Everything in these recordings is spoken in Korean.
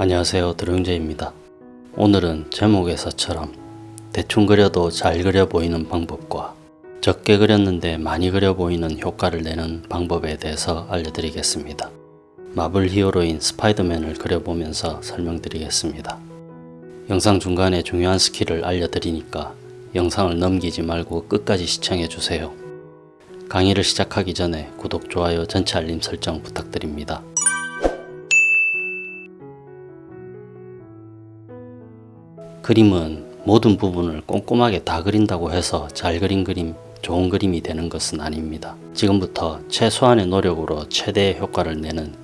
안녕하세요. 드롱제입니다. 오늘은 제목에서처럼 대충 그려도 잘 그려 보이는 방법과 적게 그렸는데 많이 그려 보이는 효과를 내는 방법에 대해서 알려드리겠습니다. 마블 히어로인 스파이더맨을 그려보면서 설명드리겠습니다. 영상 중간에 중요한 스킬을 알려드리니까 영상을 넘기지 말고 끝까지 시청해주세요. 강의를 시작하기 전에 구독, 좋아요, 전체 알림 설정 부탁드립니다 그림은 모든 부분을 꼼꼼하게 다 그린다고 해서 잘 그린 그림, 좋은 그림이 되는 것은 아닙니다. 지금부터 최소한의 노력으로 최대의 효과를 내는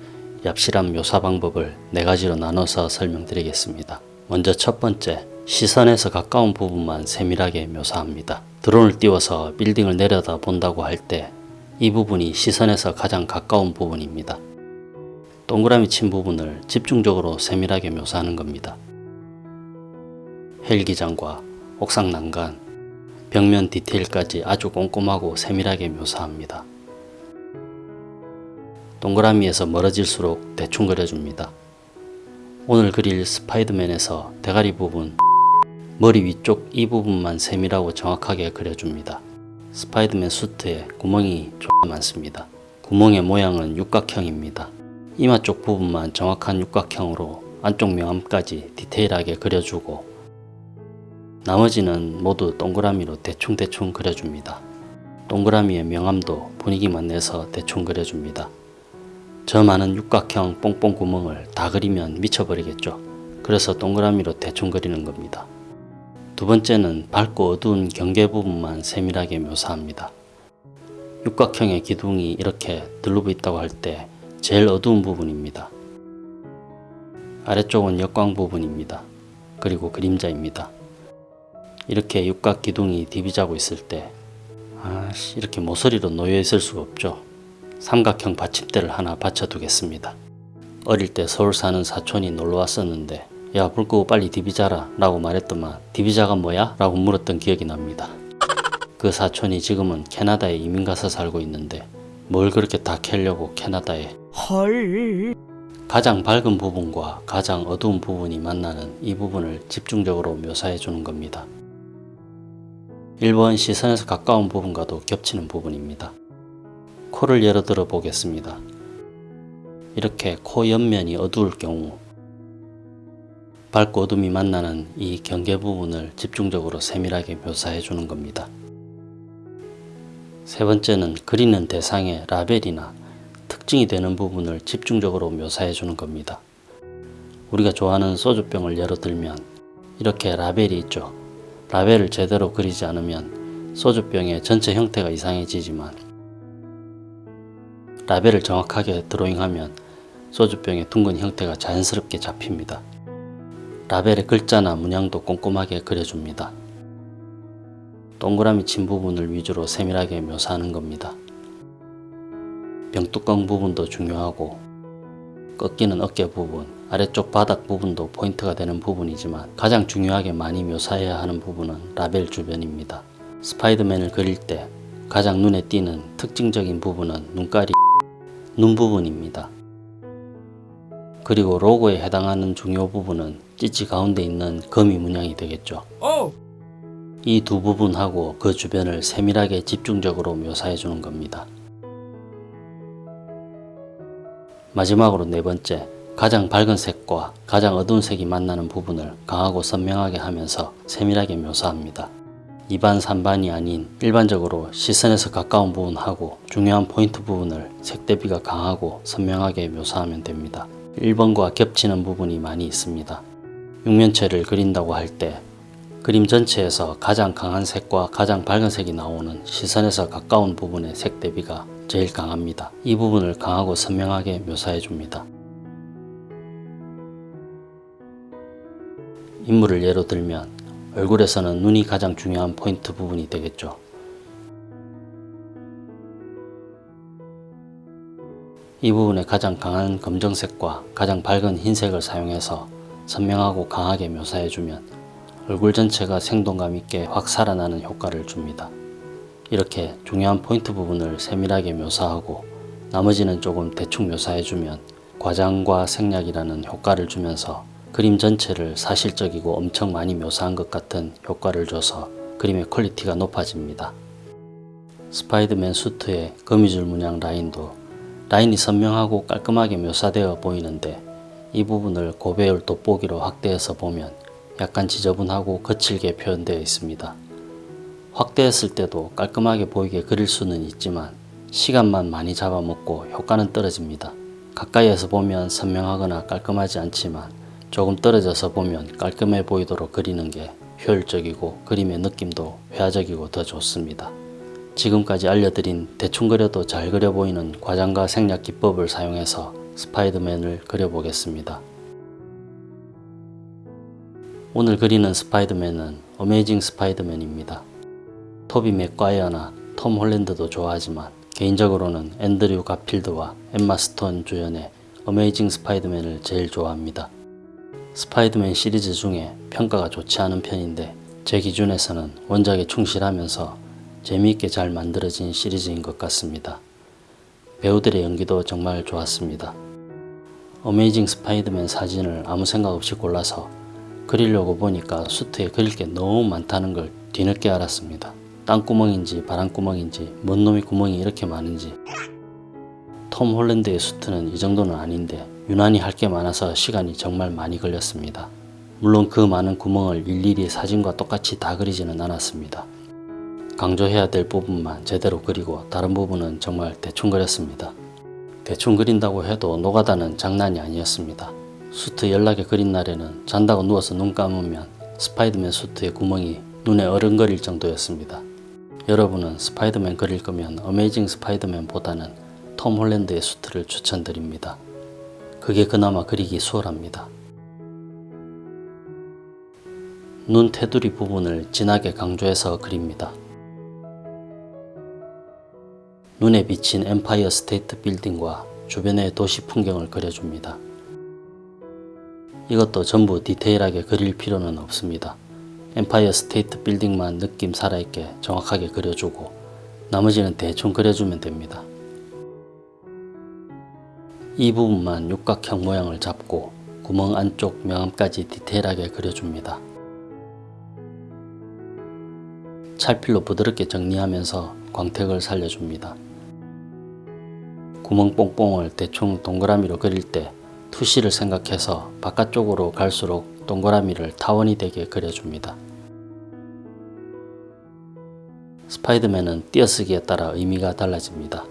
얍실한 묘사 방법을 네 가지로 나눠서 설명드리겠습니다. 먼저 첫 번째, 시선에서 가까운 부분만 세밀하게 묘사합니다. 드론을 띄워서 빌딩을 내려다 본다고 할 때 이 부분이 시선에서 가장 가까운 부분입니다. 동그라미 친 부분을 집중적으로 세밀하게 묘사하는 겁니다. 헬기장과 옥상 난간, 벽면 디테일까지 아주 꼼꼼하고 세밀하게 묘사합니다. 동그라미에서 멀어질수록 대충 그려줍니다. 오늘 그릴 스파이더맨에서 대가리 부분, 머리 위쪽 이 부분만 세밀하고 정확하게 그려줍니다. 스파이더맨 수트에 구멍이 좀 많습니다. 구멍의 모양은 육각형입니다. 이마 쪽 부분만 정확한 육각형으로 안쪽 명암까지 디테일하게 그려주고 나머지는 모두 동그라미로 대충대충 그려줍니다. 동그라미의 명암도 분위기만 내서 대충 그려줍니다. 저 많은 육각형 뽕뽕 구멍을 다 그리면 미쳐버리겠죠. 그래서 동그라미로 대충 그리는 겁니다. 두 번째는 밝고 어두운 경계 부분만 세밀하게 묘사합니다. 육각형의 기둥이 이렇게 들르고 있다고 할 때 제일 어두운 부분입니다. 아래쪽은 역광 부분입니다. 그리고 그림자입니다. 이렇게 육각 기둥이 디비자고 있을 때 아씨 이렇게 모서리로 놓여 있을 수가 없죠. 삼각형 받침대를 하나 받쳐두겠습니다. 어릴 때 서울 사는 사촌이 놀러 왔었는데 야 불 끄고 빨리 디비자라 라고 말했더만 디비자가 뭐야? 라고 물었던 기억이 납니다. 그 사촌이 지금은 캐나다에 이민 가서 살고 있는데 뭘 그렇게 다 캐려고 캐나다에 헐. 가장 밝은 부분과 가장 어두운 부분이 만나는 이 부분을 집중적으로 묘사해 주는 겁니다. 1번 시선에서 가까운 부분과도 겹치는 부분입니다. 코를 예로 들어 보겠습니다. 이렇게 코 옆면이 어두울 경우 밝고 어둠이 만나는 이 경계 부분을 집중적으로 세밀하게 묘사해 주는 겁니다. 세 번째는 그리는 대상의 라벨이나 특징이 되는 부분을 집중적으로 묘사해 주는 겁니다. 우리가 좋아하는 소주병을 예로 들면 이렇게 라벨이 있죠. 라벨을 제대로 그리지 않으면 소주병의 전체 형태가 이상해지지만 라벨을 정확하게 드로잉하면 소주병의 둥근 형태가 자연스럽게 잡힙니다. 라벨의 글자나 문양도 꼼꼼하게 그려줍니다. 동그라미 친 부분을 위주로 세밀하게 묘사하는 겁니다. 병뚜껑 부분도 중요하고 꺾이는 어깨 부분, 아래쪽 바닥 부분도 포인트가 되는 부분이지만 가장 중요하게 많이 묘사해야 하는 부분은 라벨 주변입니다. 스파이더맨을 그릴 때 가장 눈에 띄는 특징적인 부분은 눈깔이 눈 부분입니다. 그리고 로고에 해당하는 중요 부분은 찌찌 가운데 있는 거미 문양이 되겠죠. 오. 이두 부분하고 그 주변을 세밀하게 집중적으로 묘사해 주는 겁니다. 마지막으로 네 번째, 가장 밝은 색과 가장 어두운 색이 만나는 부분을 강하고 선명하게 하면서 세밀하게 묘사합니다. 2반, 3반이 아닌 일반적으로 시선에서 가까운 부분하고 중요한 포인트 부분을 색 대비가 강하고 선명하게 묘사하면 됩니다. 1번과 겹치는 부분이 많이 있습니다. 육면체를 그린다고 할 때 그림 전체에서 가장 강한 색과 가장 밝은 색이 나오는 시선에서 가까운 부분의 색 대비가 제일 강합니다. 이 부분을 강하고 선명하게 묘사해 줍니다. 인물을 예로 들면 얼굴에서는 눈이 가장 중요한 포인트 부분이 되겠죠. 이 부분에 가장 강한 검정색과 가장 밝은 흰색을 사용해서 선명하고 강하게 묘사해주면 얼굴 전체가 생동감 있게 확 살아나는 효과를 줍니다. 이렇게 중요한 포인트 부분을 세밀하게 묘사하고 나머지는 조금 대충 묘사해주면 과장과 생략이라는 효과를 주면서 그림 전체를 사실적이고 엄청 많이 묘사한 것 같은 효과를 줘서 그림의 퀄리티가 높아집니다. 스파이더맨 수트의 거미줄 문양 라인도 라인이 선명하고 깔끔하게 묘사되어 보이는데 이 부분을 고배율 돋보기로 확대해서 보면 약간 지저분하고 거칠게 표현되어 있습니다. 확대했을 때도 깔끔하게 보이게 그릴 수는 있지만 시간만 많이 잡아먹고 효과는 떨어집니다. 가까이에서 보면 선명하거나 깔끔하지 않지만 조금 떨어져서 보면 깔끔해 보이도록 그리는 게 효율적이고 그림의 느낌도 회화적이고 더 좋습니다. 지금까지 알려드린 대충 그려도 잘 그려 보이는 과장과 생략 기법을 사용해서 스파이더맨을 그려보겠습니다. 오늘 그리는 스파이더맨은 어메이징 스파이더맨입니다. 토비 맥과이어나 톰 홀랜드도 좋아하지만 개인적으로는 앤드류 가필드와 엠마 스톤 주연의 어메이징 스파이더맨을 제일 좋아합니다. 스파이더맨 시리즈 중에 평가가 좋지 않은 편인데 제 기준에서는 원작에 충실하면서 재미있게 잘 만들어진 시리즈인 것 같습니다. 배우들의 연기도 정말 좋았습니다. 어메이징 스파이더맨 사진을 아무 생각 없이 골라서 그리려고 보니까 수트에 그릴 게 너무 많다는 걸 뒤늦게 알았습니다. 땅구멍인지 바람구멍인지 뭔 놈이 구멍이 이렇게 많은지 톰 홀랜드의 수트는 이 정도는 아닌데 유난히 할 게 많아서 시간이 정말 많이 걸렸습니다. 물론 그 많은 구멍을 일일이 사진과 똑같이 다 그리지는 않았습니다. 강조해야 될 부분만 제대로 그리고 다른 부분은 정말 대충 그렸습니다. 대충 그린다고 해도 노가다는 장난이 아니었습니다. 수트 열나게 그린 날에는 잔다고 누워서 눈 감으면 스파이더맨 수트의 구멍이 눈에 어른거릴 정도였습니다. 여러분은 스파이더맨 그릴 거면 어메이징 스파이더맨보다는 톰 홀랜드의 수트를 추천드립니다. 그게 그나마 그리기 수월합니다. 눈 테두리 부분을 진하게 강조해서 그립니다. 눈에 비친 엠파이어 스테이트 빌딩과 주변의 도시 풍경을 그려줍니다. 이것도 전부 디테일하게 그릴 필요는 없습니다. 엠파이어 스테이트 빌딩만 느낌 살아있게 정확하게 그려주고 나머지는 대충 그려주면 됩니다. 이 부분만 육각형 모양을 잡고 구멍 안쪽 명암까지 디테일하게 그려줍니다. 찰필로 부드럽게 정리하면서 광택을 살려줍니다. 구멍 뽕뽕을 대충 동그라미로 그릴 때 투시를 생각해서 바깥쪽으로 갈수록 동그라미를 타원이 되게 그려줍니다. 스파이더맨은 띄어쓰기에 따라 의미가 달라집니다.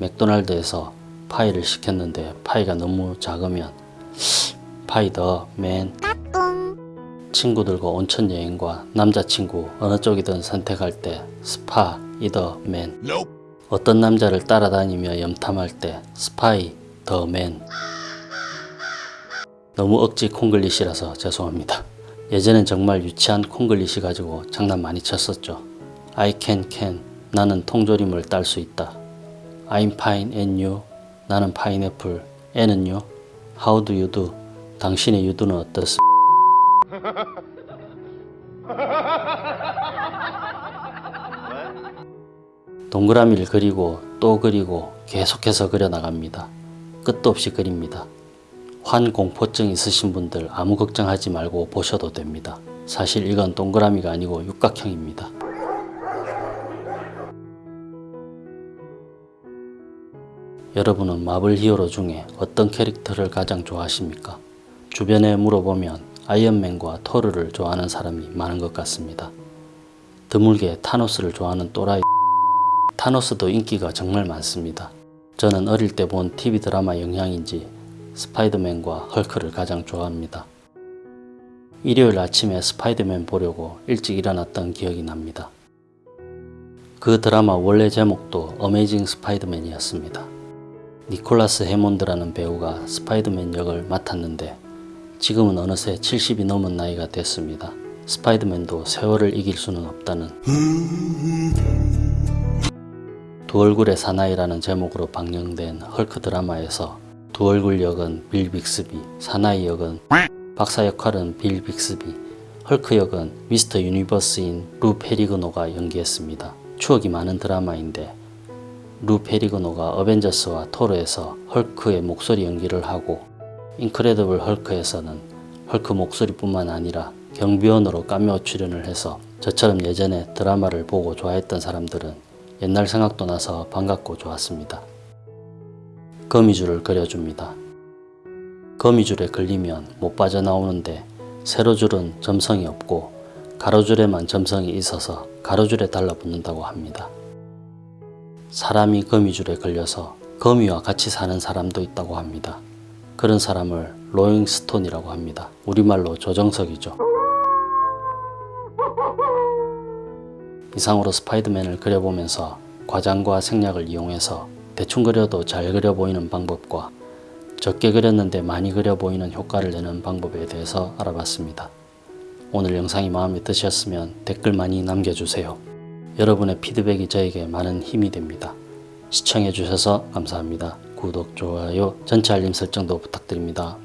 맥도날드에서 파이를 시켰는데 파이가 너무 작으면 파이 더맨 친구들과 온천 여행과 남자친구 어느 쪽이든 선택할 때 스파 이더맨 어떤 남자를 따라다니며 염탐할 때 스파이 더맨 너무 억지 콩글리시라서 죄송합니다. 예전엔 정말 유치한 콩글리시 가지고 장난 많이 쳤었죠. I can can 나는 통조림을 딸 수 있다. I'm fine and you 나는 파인애플 애는요 How do you do 당신의 유두는 어떻습 동그라미를 그리고 또 그리고 계속해서 그려 나갑니다. 끝도 없이 그립니다. 환공포증 있으신 분들 아무 걱정하지 말고 보셔도 됩니다. 사실 이건 동그라미가 아니고 육각형입니다. 여러분은 마블 히어로 중에 어떤 캐릭터를 가장 좋아하십니까? 주변에 물어보면 아이언맨과 토르를 좋아하는 사람이 많은 것 같습니다. 드물게 타노스를 좋아하는 또라이 타노스도 인기가 정말 많습니다. 저는 어릴 때 본 TV 드라마 영향인지 스파이더맨과 헐크를 가장 좋아합니다. 일요일 아침에 스파이더맨 보려고 일찍 일어났던 기억이 납니다. 그 드라마 원래 제목도 어메이징 스파이더맨이었습니다. 니콜라스 해몬드라는 배우가 스파이더맨 역을 맡았는데 지금은 어느새 70이 넘은 나이가 됐습니다. 스파이더맨도 세월을 이길 수는 없다는 두 얼굴의 사나이라는 제목으로 방영된 헐크 드라마에서 두 얼굴 역은 빌 빅스비, 사나이 역은 박사 역할은 빌 빅스비, 헐크 역은 미스터 유니버스인 루 페리그노가 연기했습니다. 추억이 많은 드라마인데 루 페리그노가 어벤져스와 토르에서 헐크의 목소리 연기를 하고 인크레더블 헐크에서는 헐크 목소리뿐만 아니라 경비원으로 까메오 출연을 해서 저처럼 예전에 드라마를 보고 좋아했던 사람들은 옛날 생각도 나서 반갑고 좋았습니다. 거미줄을 그려줍니다. 거미줄에 걸리면 못 빠져나오는데 세로줄은 점성이 없고 가로줄에만 점성이 있어서 가로줄에 달라붙는다고 합니다. 사람이 거미줄에 걸려서 거미와 같이 사는 사람도 있다고 합니다. 그런 사람을 로잉스톤이라고 합니다. 우리말로 조정석이죠. 이상으로 스파이더맨을 그려보면서 과장과 생략을 이용해서 대충 그려도 잘 그려 보이는 방법과 적게 그렸는데 많이 그려 보이는 효과를 내는 방법에 대해서 알아봤습니다. 오늘 영상이 마음에 드셨으면 댓글 많이 남겨주세요. 여러분의 피드백이 저에게 많은 힘이 됩니다. 시청해주셔서 감사합니다. 구독, 좋아요, 전체 알림 설정도 부탁드립니다.